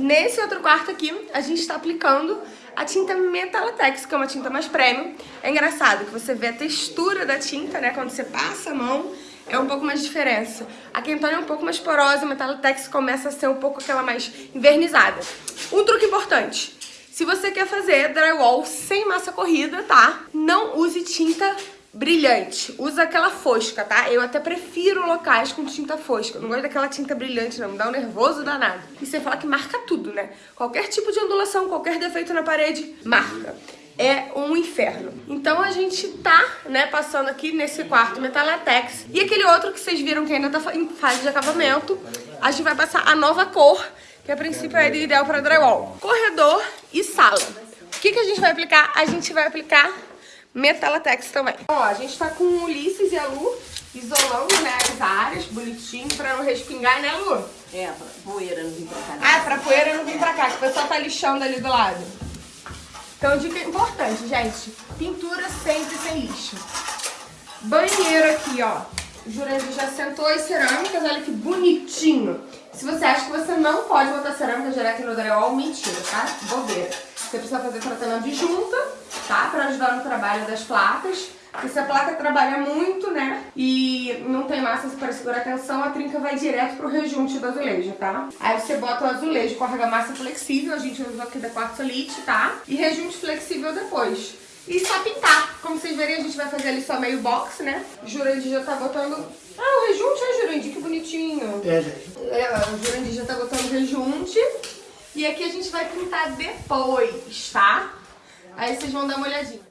Nesse outro quarto aqui, a gente tá aplicando a tinta Metalatex, que é uma tinta mais premium. É engraçado que você vê a textura da tinta, né, quando você passa a mão, é um pouco mais diferença. A Quentone é um pouco mais porosa, a Metalatex começa a ser um pouco aquela mais invernizada. Um truque importante, se você quer fazer drywall sem massa corrida, tá? Não use tinta brilhante. Usa aquela fosca, tá? Eu até prefiro locais com tinta fosca. Não gosto daquela tinta brilhante, não. Me dá um nervoso danado. E você fala que marca tudo, né? Qualquer tipo de ondulação, qualquer defeito na parede, marca. É um inferno. Então a gente tá, né, passando aqui nesse quarto metalatex. E aquele outro que vocês viram que ainda tá em fase de acabamento, a gente vai passar a nova cor, que a princípio é ideal para drywall. Corredor e sala. O que, que a gente vai aplicar? A gente vai aplicar Metalatex também. Ó, a gente tá com o Ulisses e a Lu isolando, né, as áreas, bonitinho, pra não respingar, né, Lu? É, pra poeira não vir pra cá. Né? Ah, pra poeira não vir pra cá, que o pessoal tá lixando ali do lado. Então, dica importante, gente. Pintura sempre sem lixo. Banheiro aqui, ó. O Jurandir já sentou as cerâmicas, olha que bonitinho. Se você acha que você não pode botar cerâmica direto no drywall, mentira, tá? Bobeira. Você precisa fazer tratamento de junta, tá? Pra ajudar no trabalho das placas. Porque se a placa trabalha muito, né, e não tem massa para segurar a tensão, a trinca vai direto pro rejunte do azulejo, tá? Aí você bota o azulejo com argamassa flexível, a gente usou aqui da Quartzolite, tá? E rejunte flexível depois. E só pintar. Como vocês verem, a gente vai fazer ali só meio box, né? Jurandir já tá botando... Ah, o rejunte, é Jurandir? Que bonitinho. É, gente. É, o Jurandir já tá botando rejunte. E aqui a gente vai pintar depois, tá? Aí vocês vão dar uma olhadinha.